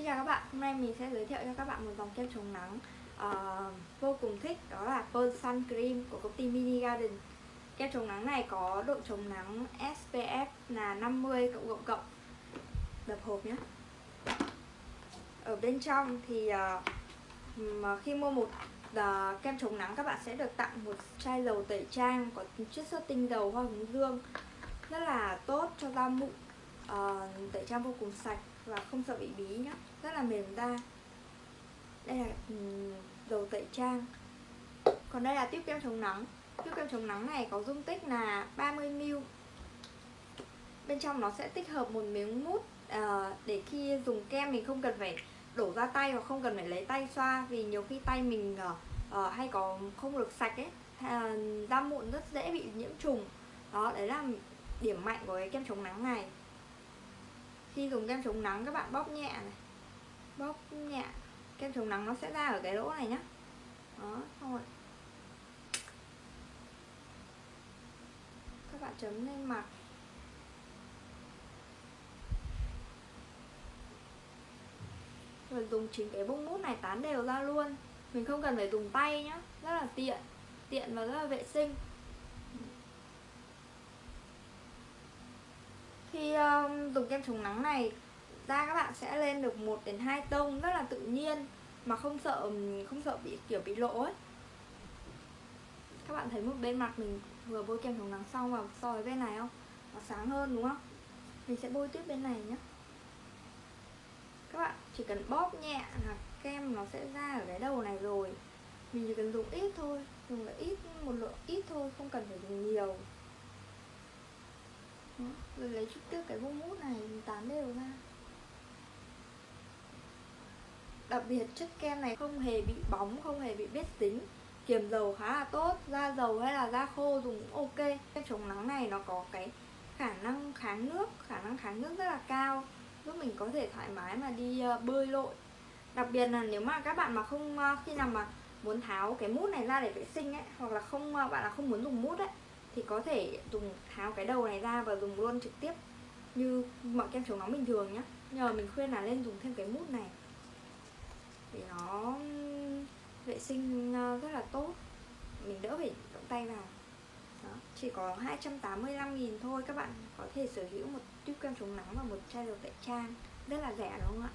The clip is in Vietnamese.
Xin chào các bạn, hôm nay mình sẽ giới thiệu cho các bạn một dòng kem chống nắng uh, vô cùng thích Đó là Pearl Sun Cream của công ty Mini Garden. Kem chống nắng này có độ chống nắng SPF là 50 cộng cộng cộng. Đập hộp nhé Ở bên trong thì uh, khi mua một uh, kem chống nắng các bạn sẽ được tặng một chai dầu tẩy trang có chiết xuất tinh dầu hoa hướng dương Rất là tốt cho da mụn uh, tẩy trang vô cùng sạch và không sợ bị bí nhá. Rất là mềm da. Đây là ừ, dầu tẩy trang. Còn đây là tiếp kem chống nắng. Tiếp kem chống nắng này có dung tích là 30ml bên trong nó sẽ tích hợp một miếng mút à, để khi dùng kem mình không cần phải đổ ra tay và không cần phải lấy tay xoa vì nhiều khi tay mình à, à, hay có không được sạch ấy. À, da mụn rất dễ bị nhiễm trùng. Đó đấy là điểm mạnh của cái kem chống nắng này khi dùng kem chống nắng, các bạn bóp nhẹ này. Bóp nhẹ. Kem chống nắng nó sẽ ra ở cái lỗ này nhá. Đó, xong rồi. Các bạn chấm lên mặt. Rồi dùng chính cái bông mút này tán đều ra luôn. Mình không cần phải dùng tay nhá. Rất là tiện. Tiện và rất là vệ sinh. Khi uh, dùng kem chống nắng này da các bạn sẽ lên được 1 đến 2 tông rất là tự nhiên mà không sợ không sợ bị kiểu bị lỗ ấy. Các bạn thấy một bên mặt mình vừa bôi kem chống nắng xong và so với bên này không? Nó sáng hơn đúng không? Mình sẽ bôi tiếp bên này nhé các bạn chỉ cần bóp nhẹ là kem nó sẽ ra ở cái đầu này rồi. Mình chỉ cần dùng ít thôi dùng là ít một lượng ít thôi không cần phải dùng nhiều rồi lấy chút tiếp cái bông mút này mình tán đều ra. Đặc biệt chất kem này không hề bị bóng không hề bị bết dính, kiềm dầu khá là tốt da dầu hay là da khô dùng ok. Kem chống nắng này nó có cái khả năng kháng nước khả năng kháng nước rất là cao giúp mình có thể thoải mái mà đi ờ, bơi lội. Đặc biệt là nếu mà các bạn mà không ờ, khi nào mà muốn tháo cái mút này ra để vệ sinh ấy hoặc là không ờ, bạn là không muốn dùng mút ấy thì có thể dùng tháo cái đầu này ra và dùng luôn trực tiếp, như mọi kem chống nắng bình thường nhá. Nhờ mình khuyên là nên dùng thêm cái mút này. Để nó vệ sinh ờ, rất là tốt. Mình đỡ phải động tay vào. Đó. chỉ có 285.000 thôi, các bạn có thể sở hữu một tube kem chống nắng và một chai dầu tẩy trang. Rất là rẻ, đúng không ạ?